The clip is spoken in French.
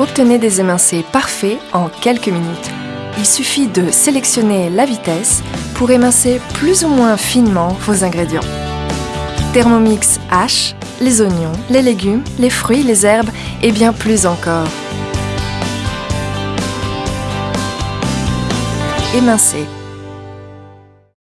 Obtenez des émincés parfaits en quelques minutes. Il suffit de sélectionner la vitesse pour émincer plus ou moins finement vos ingrédients. Thermomix H, les oignons, les légumes, les fruits, les herbes et bien plus encore. Émincer